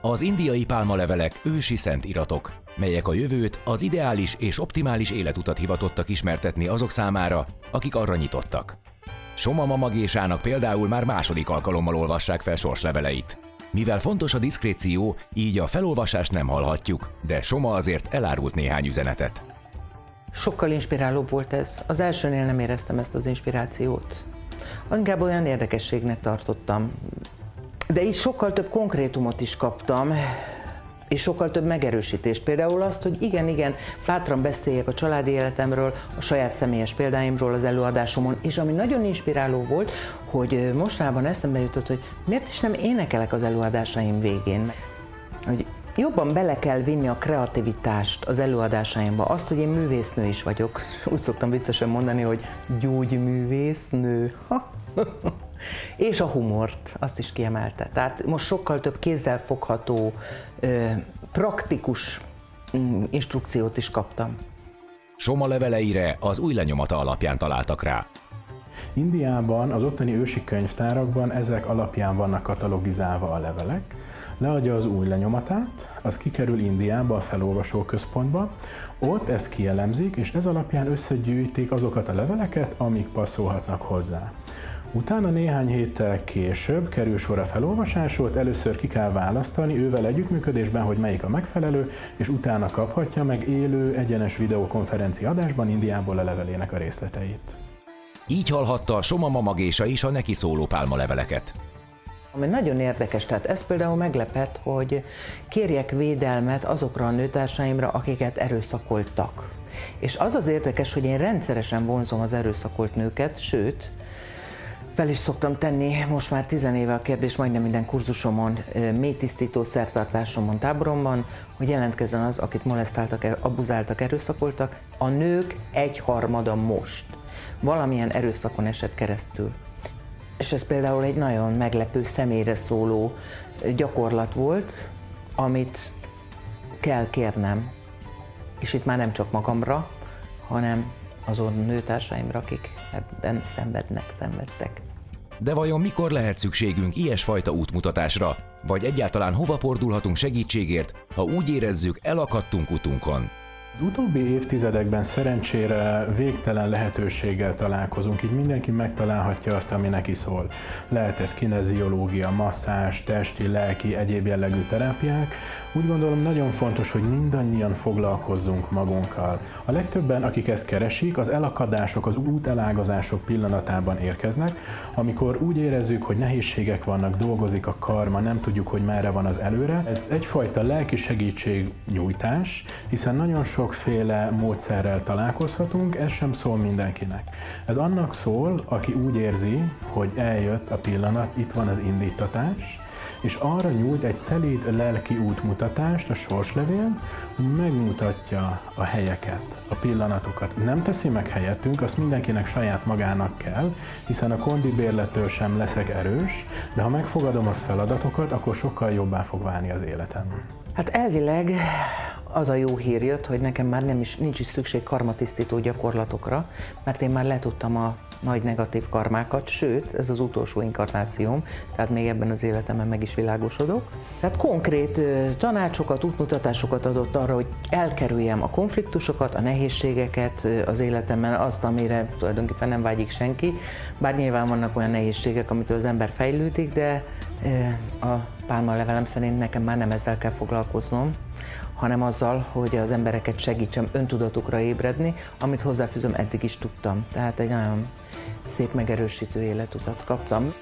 Az indiai pálmalevelek ősi szent iratok, melyek a jövőt, az ideális és optimális életutat hivatottak ismertetni azok számára, akik arra nyitottak. Soma Mamagésának például már második alkalommal olvassák fel sorsleveleit. Mivel fontos a diszkréció, így a felolvasást nem hallhatjuk, de Soma azért elárult néhány üzenetet. Sokkal inspirálóbb volt ez. Az elsőnél nem éreztem ezt az inspirációt. Inkább olyan érdekességnek tartottam. De így sokkal több konkrétumot is kaptam, és sokkal több megerősítést. Például azt, hogy igen, igen, bátran beszéljek a családi életemről, a saját személyes példáimról az előadásomon, és ami nagyon inspiráló volt, hogy mostanában eszembe jutott, hogy miért is nem énekelek az előadásaim végén. Hogy jobban bele kell vinni a kreativitást az előadásaimba, azt, hogy én művésznő is vagyok. Úgy szoktam viccesen mondani, hogy gyógyművésznő. Ha. És a humort, azt is kiemelte. Tehát most sokkal több kézzelfogható, praktikus mm, instrukciót is kaptam. Soma leveleire az új lenyomata alapján találtak rá. Indiában, az ottani ősi könyvtárakban ezek alapján vannak katalogizálva a levelek, leadja az új lenyomatát, az kikerül Indiába, a felolvasó központba, ott ezt kielemzik, és ez alapján összegyűjtik azokat a leveleket, amik passzolhatnak hozzá. Utána néhány héttel később kerül sor a felolvasásról, először ki kell választani ővel együttműködésben, hogy melyik a megfelelő, és utána kaphatja meg élő, egyenes videokonferencia adásban Indiából a levelének a részleteit. Így hallhatta Soma Mamagésa is a neki szóló pálmaleveleket. Ami nagyon érdekes, tehát ez például meglepett, hogy kérjek védelmet azokra a nőtársaimra, akiket erőszakoltak. És az az érdekes, hogy én rendszeresen vonzom az erőszakolt nőket, sőt, fel is szoktam tenni most már tizenéve a kérdés majdnem minden kurzusomon, mélytisztító szertartásomon, táboromban, hogy jelentkezzen az, akit molesztáltak, e, abuzáltak, erőszakoltak. A nők egyharmada most valamilyen erőszakon esett keresztül. És ez például egy nagyon meglepő személyre szóló gyakorlat volt, amit kell kérnem. És itt már nem csak magamra, hanem azon nőtársaimra, akik ebben szenvednek, szenvedtek. De vajon mikor lehet szükségünk ilyesfajta útmutatásra? Vagy egyáltalán hova fordulhatunk segítségért, ha úgy érezzük, elakadtunk utunkon? Az utóbbi évtizedekben szerencsére végtelen lehetőséggel találkozunk, így mindenki megtalálhatja azt, ami neki szól. Lehet ez kineziológia, masszás, testi, lelki, egyéb jellegű terápiák. Úgy gondolom nagyon fontos, hogy mindannyian foglalkozzunk magunkkal. A legtöbben, akik ezt keresik, az elakadások, az útelágazások pillanatában érkeznek, amikor úgy érezzük, hogy nehézségek vannak, dolgozik a karma, nem tudjuk, hogy merre van az előre. Ez egyfajta lelki segítség nyújtás, hiszen nagyon sok sokféle módszerrel találkozhatunk, ez sem szól mindenkinek. Ez annak szól, aki úgy érzi, hogy eljött a pillanat, itt van az indítatás, és arra nyújt egy szelíd lelki útmutatást, a sorslevél, megmutatja a helyeket, a pillanatokat. Nem teszi meg helyettünk, azt mindenkinek saját magának kell, hiszen a kondibérletől sem leszek erős, de ha megfogadom a feladatokat, akkor sokkal jobbá fog válni az életem. Hát elvileg az a jó hír jött, hogy nekem már nem is, nincs is szükség karmatisztító gyakorlatokra, mert én már letudtam a nagy negatív karmákat, sőt, ez az utolsó inkarnációm, tehát még ebben az életemben meg is világosodok. Tehát konkrét tanácsokat, útmutatásokat adott arra, hogy elkerüljem a konfliktusokat, a nehézségeket az életemben, azt, amire tulajdonképpen nem vágyik senki, bár nyilván vannak olyan nehézségek, amitől az ember fejlődik, de a pálma levelem szerint nekem már nem ezzel kell foglalkoznom, hanem azzal, hogy az embereket segítsem öntudatukra ébredni, amit hozzáfűzöm, eddig is tudtam. Tehát egy nagyon szép megerősítő életutat kaptam.